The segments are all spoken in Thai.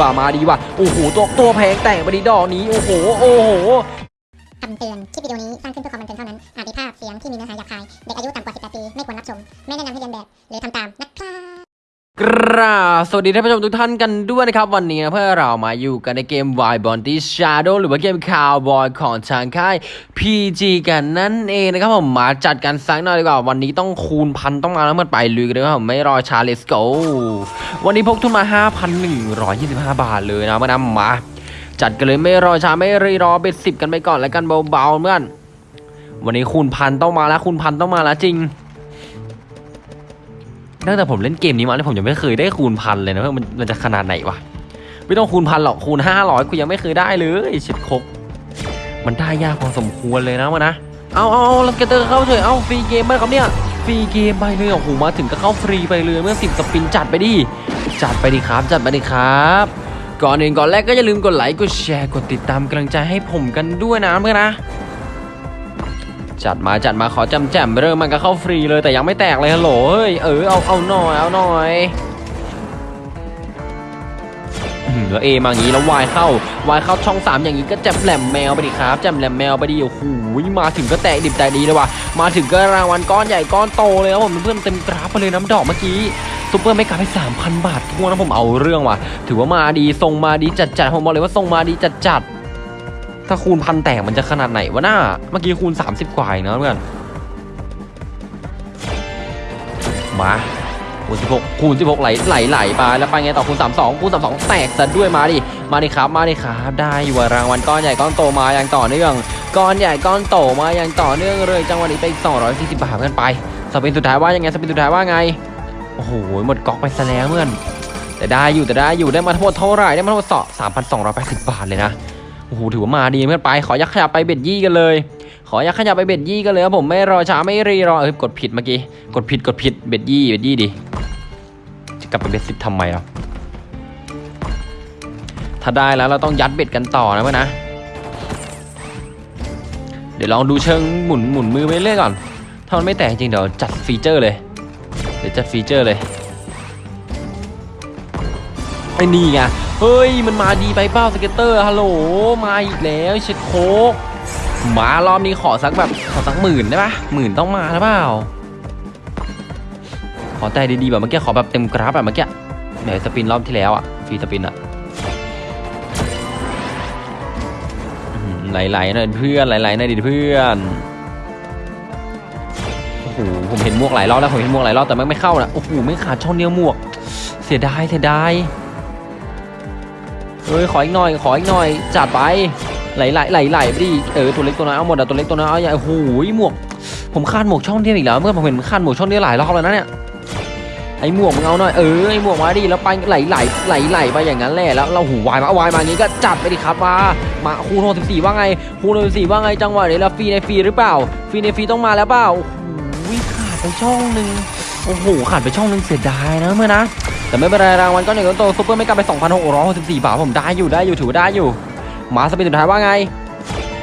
ว่ามาดีว่ะโอ้โหตัวตัวแพงแต่งไปดีดอกนี้โอ้โหโอ้โหคำเตือน คลิปวิดีโอนี้สร้างขึ้นเพื่อความบันเทิงเท่านั้น อาจมีภาพเสียงที่มีเนื้อหาหยาบคาย เด็กอายุต่ำกว่า 18 ปี ไม่ควรรับชม ไม่แนะนำให้เรียนแบบ หรือทำตามนะครับ กราสวัสดีท่านผู้ชมทุกท่านกันด้วยนะครับ วันนี้นะเพื่อเรามาอยู่กันในเกม w i b o n t y Shadow หรือว่าเกม Cowboy ของทางค่าย PG กันนั่นเองนะครับผมมาจัดกันสักหน่อยดีกว่า วันนี้ต้องคูณพันต้องมาแล้วมันไปลุยกันเลยครับผมไม่รอช้า let's go วันนี้พกทุนมา 5,125 บาทเลยนะมานำมา จัดกันเลยไม่รอช้าไม่รีรอ bet สิบกันไปก่อนแล้วกันเบาๆเพื่อนวันนี้คูณพันต้องมาแล้วคูณพันต้องมาแล้วจริง ตั้งแต่ผมเล่นเกมนี้มาเนี่ยผมยังไม่เคยได้คูณพันเลยนะว่ามันมันจะขนาดไหนวะไม่ต้องคูณพันหรอกคูณห้าร้อยกูยังไม่เคยได้เลยชิดครบมันได้ยากพอสมควรเลยนะมันนะเอาเอาเอาแล้ว scatter เข้าเฉยเอาฟรีเกมไหมครับเนี่ยฟรีเกมไปเลยโอ้โหมาถึงก็เข้าฟรีไปเลยเมื่อสิบ spin จัดไปดิจัดไปดิครับจัดไปดิครับก่อนอื่นก่อนแรกก็อย่าลืมกดไลค์กดแชร์กดติดตามกำลังใจให้ผมกันด้วยนะเพื่อนนะ จัดมาจัดมาขอจำแจมเริ่มมันก็เข้าฟรีเลยแต่ยังไม่แตกเลยฮัลโหลเฮ้ยเออเอาเอาหน่อยเอาหน่อยแล้วเอมาอย่างนี้แล้ววายเข้าวายเข้าช่องสามอย่างนี้ก็แจมแหลมแมวไปดิครับแจมแหลมแมวไปดิโอ้โหมาถึงก็แตกดิบใจดีเลยว่ะมาถึงก็รางวัลก้อนใหญ่ก้อนโตเลยครับผมเพื่อนเต็มกราฟไปเลยน้ำดอกเมื่อกี้ super mega ไป3,000 บาทถ้วนนะผมเอาเรื่องว่ะถือว่ามาดีทรงมาดีจัดจัดผมบอกเลยว่าทรงมาดีจัดจัด ถ้าคูณพันแตกมันจะขนาดไหนวะหน้า เมื่อกี้คูณ 30 กว่าเองนะเพื่อน มาคูณ16คูณ16ไหลไหลไหลไปแล้วไปไงต่อคูณ32คูณ32แตกซะด้วยมาดิ มาดิครับ มาดิครับ ได้อยู่ว่ะรางวัลก้อนใหญ่ก้อนโตมาอย่างต่อเนื่อง ก้อนใหญ่ก้อนโตมาอย่างต่อเนื่องเลยจังหวะนี้ไปอีก240บาทกันไป spin สุดท้ายว่ายังไง spin สุดท้ายว่าไง โอ้โห หมดก๊อกไปซะแล้วเพื่อนแต่ได้อยู่แต่ได้อยู่ได้มาทั้งหมดเท่าไหร่ได้มาทั้งหมด3,280บาทเลยนะ โอ้โหถือว่ามาดีเพื่อนไป ขอยักขยับไป bet ยี่กันเลย ขอยักขยับไป bet ยี่กันเลยครับผมไม่รอช้าไม่รีรอเอ้ยกดผิดเมื่อกี้กดผิดกดผิด bet ยี่ bet ยี่ดิจะกลับไป bet สิบทำไมอะถ้าได้แล้วเราต้องยัด bet กันต่อนะเพื่อนนะ เดี๋ยวลองดูเชิงหมุนหมุนมือไปเรื่อยก่อน ถ้ามันไม่แตกจริงเดี๋ยวจัด feature เลย เดี๋ยวจัด feature เลยไอ้นี่ไง เฮ้ย มันมาดีไปเป้า scatter ฮัลโหลมาอีกแล้วเช็ดโคกมารอบนี้ขอสักแบบขอสักหมื่นได้ปะหมื่นต้องมาหรือเปล่า ขอแต่ดีๆแบบเมื่อกี้ขอแบบเต็มกราฟแบบเมื่อกี้ไหนสปินรอบที่แล้วอะฟรีสปินอะหือไหลๆหน่อยเพื่อนไหลๆหน่อยดิเพื่อนโอ้โหผมเห็นหมวกหลายรอบแล้วผมเห็นหมวกหลายรอบแต่ไมันไม่เข้านะโอ้โหไม่ขาดช่องเดียวหมวก เสียดายเสียดาย เฮ้ยขออีกหน่อยขออีกหน่อยจัดไปไหลไหลไหลไหลไปดิเออตัวเล็กตัวน้อยเอาหมดอะตัวเล็กตัวน้อยเอาใหญ่โอ้โหหมวกผมคาดหมวกช่องเดียวอีกแล้วเมื่อผมเห็นคาดหมวกช่องเดียวหลายรอบแล้วนะเนี่ยไอหมวกมึงเอาหน่อยเออไอหมวกมาดิแล้วไปไหลไหลไหลไหลไปอย่างนั้นแหละแล้วเราหูวายมาวายมาอย่างนี้ก็จัดไปดิครับมามาคูณ64ว่าไงคูณ64ว่าไงจังหวะนี้แล้วฟรีในฟรีหรือเปล่าฟรีในฟรีต้องมาแล้วเปล่าโอ้โหขาดไปช่องหนึ่ง อ้โหขาดไปช่องหนึ่งเสียดายนะเมื่อนะแต่ไม่เป็นไรรางวัลก้อนใหญ่ก้อนโตซุปเปอร์ไม่กลับไป 2,664 บาทผมได้อยู่ได้อยู่ถือว่าได้อยู่ มาสปินสุดท้ายว่าไง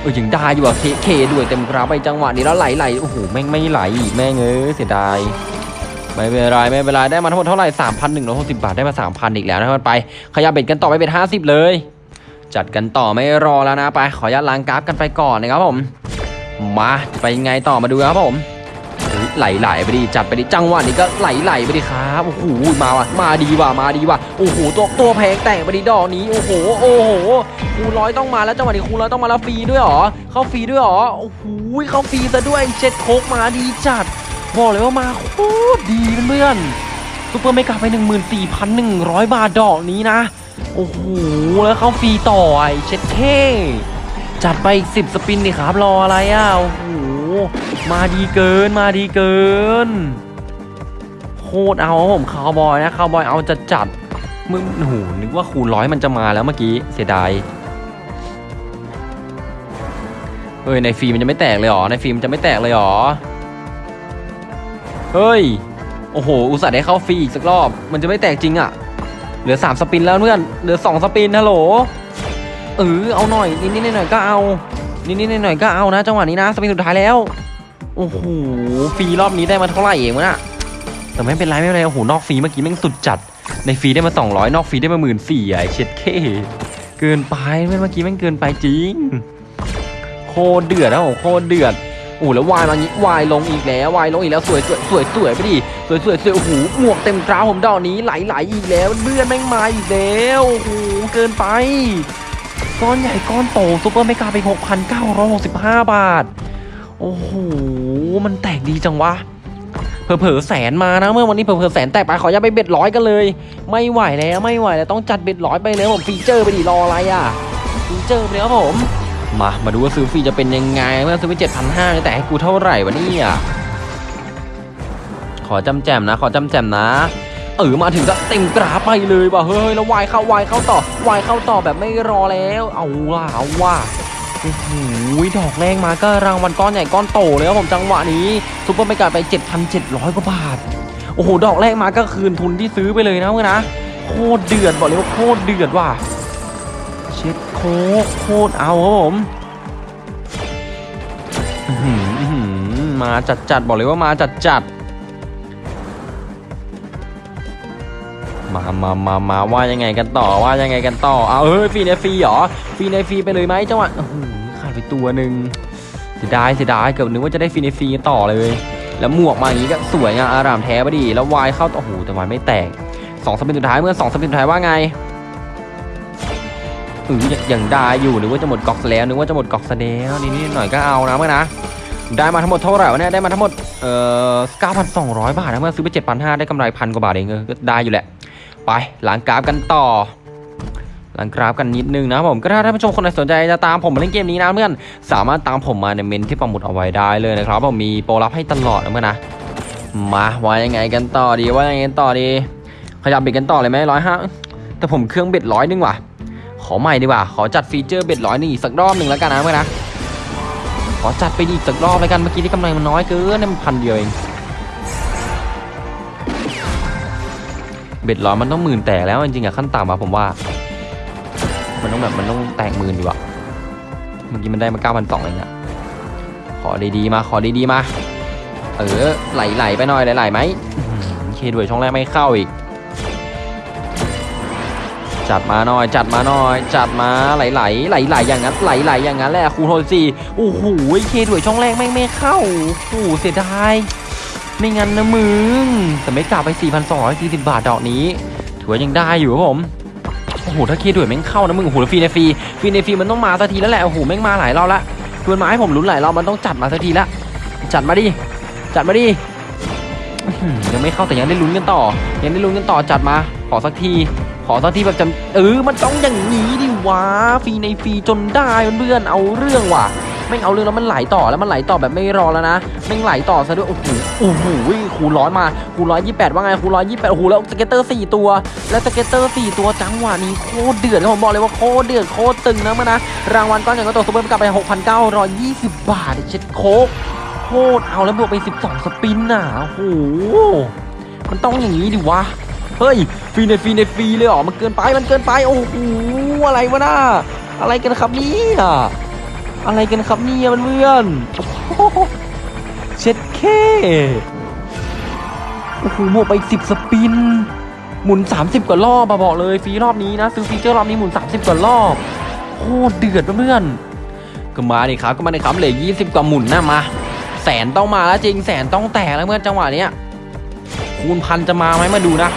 เออยังได้อยู่อะเคด้วยเต็มกราไปจังหวะนี้แล้วไหลไหลโอ้โหแม่งไม่ไหลอีกแม่งเอ้ยเสียดายไม่เป็นไรไม่เป็นไรได้มาทั้งหมดเท่าไหร่3,160 บาทได้มา 3,000 อีกแล้วนะครับไป ขยับเบ็ดกันต่อไปเป็น 50 เลย จัดกันต่อไม่รอแล้วนะไป ขออนุญาตล้างกราฟกันไปก่อนนะครับผม มาไปยังไงต่อมาดูครับผม ไหลไหลไปดิจัดไปดิจังหวะนี้ก็ไหลไหลไปดิครับโอ้โหมาว่ะมาดีว่ะมาดีว่ะโอ้โหตัวตัวแพงแต่ไปดิดอกนี้โอ้โหโอ้โหคูณร้อยต้องมาแล้วจังหวะนี้คูณร้อยต้องมาแล้วฟรีด้วยหรอเข้าฟรีด้วยหรอโอ้โหเข้าฟรีซะด้วยเจ็ดโคกมาดีจัดบอกเลยว่ามาโคตรดีเพื่อนซุปเปอร์ไม่กลับไป 14,100 บาทดอกนี้นะโอ้โหแล้วเข้าฟรีต่อไอเช็ดเท่จัดไปอีก10 spin ดิครับรออะไรอะโอ้โห มาดีเกินมาดีเกิน โคตรเอาผมคาวบอยนะคาวบอยเอาจะจัดมึงโอ้โหนึกว่าคูณร้อยมันจะมาแล้วเมื่อกี้เสียดายเฮ้ยในฟิล์มมันจะไม่แตกเลยหรอในฟิล์มมันจะไม่แตกเลยหรอเฮ้ยโอ้โหอุตส่าห์ได้เข้าฟรีอีกสักรอบ มันจะไม่แตกจริงอะเหลือ3สปินแล้วเพื่อนเหลือ2สปินฮัลโหลเออเอาหน่อยนิดๆหน่อยๆก็เอา นิดๆหน่อยๆก็เอานะจังหวะนี้นะสปินสุดท้ายแล้ว โอ้โหฟรีรอบนี้ได้มาเท่าไหร่เองวะน่ะแต่ไม่เป็นไรไม่เป็นไรโอ้โหนอกฟรีเมื่อกี้แม่งสุดจัด ในฟรีได้มา 200 นอกฟรีได้มาหมื่นสี่ไอเช็ดเคเกินไปเมื่อกี้แม่งเกินไปจริง โคตรเดือดนะผมโคตรเดือดโอ้แล้ว wild มางี้ wild ลงอีกแล้ว wild ลงอีกแล้วสวยสวยสวยสวยไปดิสวยสวยสวยโอ้โหหมวกเต็มกราผมดอกนี้ไหลไหลอีกแล้วเพื่อนแม่งมาอีกแล้วโอ้โหเกินไป ก้อนใหญ่ก้อนโต super mega ไป 6,965 บาท โอ้โห มันแตกดีจังวะ เผลอๆแสนมานะเมื่อวันนี้เผลอๆแสนแตกไปขออย่าไป bet ร้อยกันเลย ไม่ไหวแล้วไม่ไหวแล้วต้องจัด bet ร้อยไปเลยผม feature ไปดิรออะไรอะ feature ไปเลยครับผมมามาดูว่าซื้อฟรีจะเป็นยังไงเมื่อซื้อไปเจ็ดพันห้าแต่ให้กูเท่าไหร่วะเนี่ยขอจำแจมนะ ขอจำแจมนะ เออมาถึงก็เต็มกราไปเลยว่ะเฮ้ยแล้ววายเข้าวายเข้าต่อวายเข้าต่อแบบไม่รอแล้ว เอาว่ะเอาว่ะโอ้โหดอกแรกมาก็รางวัลก้อนใหญ่ก้อนโตเลยครับผมจังหวะนี้ super mega ไป 7,700 กว่าบาท โอ้โห ดอกแรกมาก็คืนทุนที่ซื้อไปเลยนะเพื่อนนะโคตรเดือดบอกเลยว่าโคตรเดือดว่ะเช็ดโคโคตรเอาครับผมมาจัดจัดบอกเลยว่ามาจัดจัด มามามามาว่ายังไงกันต่อว่ายังไงกันต่อเอาเฮ้ยฟรีในฟรีเหรอฟรีในฟรีไปเลยไหมจังหวะโอ้โหขาดไปตัวหนึ่งเสียดายเสียดายเกือบนึกว่าจะได้ฟรีในฟรีต่อเลย แล้วหมวกมาอย่างนี้ก็สวยงามอารามแท้พอดี แล้ววายเข้าโอ้โหแต่วายไม่แตกสองสปินสุดท้ายเมื่อสองสปินสุดท้ายว่าไงอือยังยังได้อยู่นึกว่าจะหมดกอกแล้วนึกว่าจะหมดกอกแล้วนิดนิดหน่อยก็เอานะเมื่อนะได้มาทั้งหมดเท่าไหร่วะเนี่ยได้มาทั้งหมดเอ่อ9,200 บาทนะเมื่อซื้อไป 7,500 ได้กำไรพันกว่าบาทเองเออก็ได้อยู่แหละ ไปหลังกราฟกันต่อหลังกราฟกันนิดนึงนะผมก็ถ้าท่านผู้ชมคนไหนสนใจจะตามผมมาเล่นเกมนี้นะเพื่อนสามารถตามผมมาในเมนต์ที่ปักหมุดเอาไว้ได้เลยนะครับผมมีโปรลับให้ตลอดนะเพื่อนนะมาว่ายังไงกันต่อดีว่ายังไงกันต่อดี ขยับ bet กันต่อเลยไหมร้อยห้าแต่ผมเครื่อง bet ร้อยนึงว่ะ ขอใหม่ดีกว่าขอจัด feature bet ร้อยนึงอีกสักรอบหนึ่งแล้วกันนะเพื่อนนะขอจัดไปอีกสักรอบแล้วกันเมื่อกี้ที่กำไรมันน้อยเกินนี่มันพันเดียวเอง เบ็ดร้อยมันต้องหมื่นแตกแล้วจริงๆอะขั้นต่ำอะผมว่า มันต้องแบบมันต้องแตกหมื่นอยู่อะเมื่อกี้มันได้มาเก้าพันสองเองอะขอดีๆมาขอดีๆมา เออไหลๆไปหน่อยไหลๆไหมอื้อเคด้วยช่องแรกไม่เข้าอีก จัดมาหน่อยจัดมาหน่อยจัดมาไหลๆไหลๆอย่างนั้นไหลๆอย่างนั้นแหละครูโทนสี่โอ้โหเคด้วยช่องแรกไม่ไม่เข้าโอ้โหเสียดาย ไม่งั้นนะมึง แต่ไม่กลับไป 4,240 บาทดอกนี้ ถือว่ายังได้อยู่ครับผม โอ้โห ถ้าเคด้วยแม่งเข้านะมึง โอ้โหแล้วฟรีในฟรี ฟรีในฟรีมันต้องมาสักทีแล้วแหละ โอ้โห แม่งมาหลายรอบละชวนมาให้ผมลุ้นหลายรอบมันต้องจัดมาสักทีละ จัดมาดิ จัดมาดิ ยังไม่เข้าแต่ยังได้ลุ้นกันต่อ ยังได้ลุ้นกันต่อจัดมา ขอสักที ขอสักทีแบบจำเออ มันต้องอย่างนี้ดิวะ ฟรีในฟรีจนได้เพื่อนเอาเรื่องว่ะ ไม่เอาเรื่องแล้วมันไหลต่อแล้วมันไหลต่อแบบไม่รอแล้วนะแม่ไหลต่อซะด้วยโอ้โหโอ้โหคูณร้อยมาคูณร้อยยี่แปดว่าไงคูณร้อยยี่แปดโอ้โหแล้ว scatter สี่ตัว แล้ว scatter สี่ตัวจังหวะนี้โคตรเดือดนะผมบอกเลยว่าโคตรเดือดโคตรตึงนะมันนะรางวัลก้อนใหญ่ก็ตกซุปเปอร์กลับไปหกพันเก้าร้อยยี่สิบบาทเช็ดโคกโคตรเอาแล้วบวกไปสิบสอง spin น่ะโอ้โหมันต้องอย่างนี้ดิวะเฮ้ยฟรีในฟรีในฟรีเลยเหรอมันเกินไปมันเกินไปโอ้โหอะไรวะน่าอะไรกันครับเนี่ย อะไรกันครับเนี่ยเพื่อนเช็ดเคโอ้โหบวกไปสิบสปิน หมุน 30 กว่ารอบมาบอกเลยฟรีรอบนี้นะ ซื้อฟีเจอร์รอบนี้หมุน 30 กว่ารอบโคตรเดือดเพื่อนก็มาดิครับก็มาดิครับเหลือ20 กว่าหมุนนะมาแสนต้องมาแล้วจริงแสนต้องแตกแล้วเมื่อนจังหวะเนี้ยคูณพันจะมาไหมมาดูนะ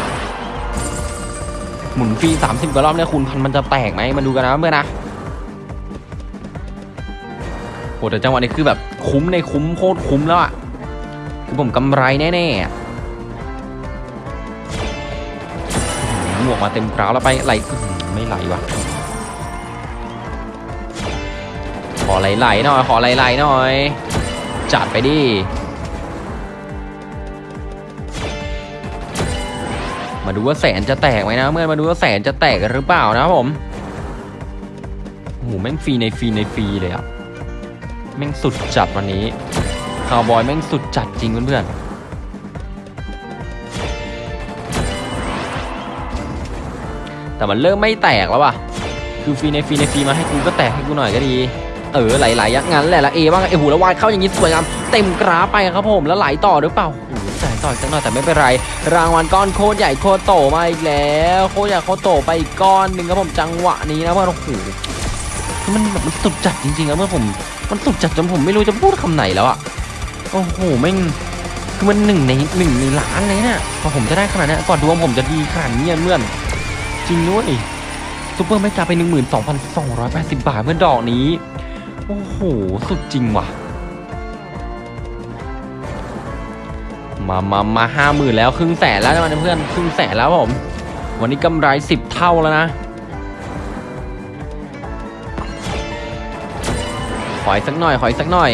หมุนฟรี30 กว่ารอบเนี่ยคูณพันมันจะแตกไหมมาดูกันนะเพื่อนนะ โหแต่จังหวะนี้คือแบบคุ้มในคุ้มโคตรคุ้มแล้วอะคือผมกำไรแน่ๆอะหมวกมาเต็มกราวแล้วไปไหลไม่ไหลว่ะขอไหลๆหน่อยขอไหลๆหน่อย จัดไปดิมาดูว่าแสนจะแตกไหมนะเมื่อมาดูว่าแสนจะแตกหรือเปล่านะผมโอ้โหแม่งฟรีในฟรีในฟรีเลยอะ แม่งสุดจัดวันนี้คาวบอยแม่งสุดจัดจริงเพื่อนๆแต่มันเริ่มไม่แตกแล้วว่ะคือฟีในฟีในฟีมาให้กูก็แตกให้กูหน่อยก็ดี เออไหลๆอยักงั้นแหละละเอว่างเอหูแล้ววายเข้าอย่างนี้สวยงามเต็มกราไปครับผมแล้วไหลต่อหรือเปล่าโอ้โหจะให้ต่อยสักหน่อยแต่ไม่เป็นไร รางวัลก้อนโคตรใหญ่โคตรโตมาอีกแล้วโคตรใหญ่โคตรโตไปอีกก้อนหนึ่งครับผมจังหวะนี้นะเพื่อนโอ้โหมันแบบมันสุดจัดจริงๆนะเมื่อผม มันสุดจัดจนผมไม่รู้จะพูดคำไหนแล้วอะโอ้โหแม่งคือมันหนึ่งในหนึ่งในล้านเลยเนี่ยพอผมจะได้ขนาดนี้ก่อนดวงผมจะดีขนาดนี้เพื่อนจริงด้วยซูเปอร์ไม่กาไป 12,280 บาทเมื่อดอกนี้ โอ้โห สุดจริงว่ะ มามามาห้าหมื่นแล้ว ครึ่งแสนแล้วนะเพื่อน ครึ่งแสนแล้วผม วันนี้กำไรสิบเท่าแล้วนะ ออีกสักหน่อยขออีกสักหน่อย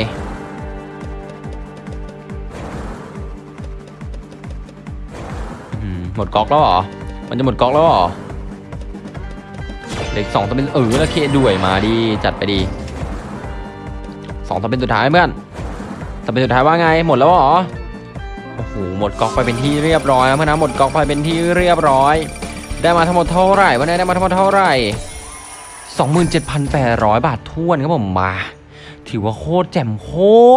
หมดก๊อกแล้วเหรอ มันจะหมดก๊อกแล้วเหรอเหล็กสองตัวเป็นเออแล้วเคด้วยมาดีจัดไปดีสองตัวเป็นสุดท้ายเพื่อนตัวเป็นสุดท้ายว่าไงหมดแล้วเหรอโอ้โหหมดก๊อกไปเป็นที่เรียบร้อยเพื่อนนะหมดก๊อกไปเป็นที่เรียบร้อย ได้มาทั้งหมดเท่าไหร่วันนี้ได้มาทั้งหมดเท่าไหร่ 27,800 บาทท้วนครับผมมา ถือว่าโคตรแจ่มโค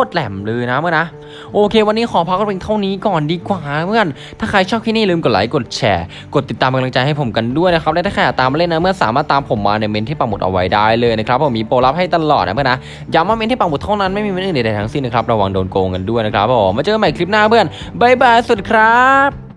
ตรแหลมเลยนะเมื่อนะ โอเค วันนี้ขอพักกันเพียงเท่านี้ก่อนดีกว่าเพื่อน ถ้าใครชอบคลิปนี้อย่าลืมกดไลค์กดแชร์ กดติดตามเป็นกำลังใจให้ผมกันด้วยนะครับ และถ้าใครอยากตามมาเล่นนะเมื่อสามารถตามผมมาในเมนที่ปักหมุดเอาไว้ได้เลยนะครับผมมีโปรลับให้ตลอดนะเพื่อนนะย้ำว่าเมนที่ปักหมุดเท่านั้นไม่มีเมนอื่นใดทั้งสิ้นนะครับระวังโดนโกงกันด้วยนะครับผมมาเจอกันใหม่คลิปหน้าเพื่อนบายบายสวัสดีครับ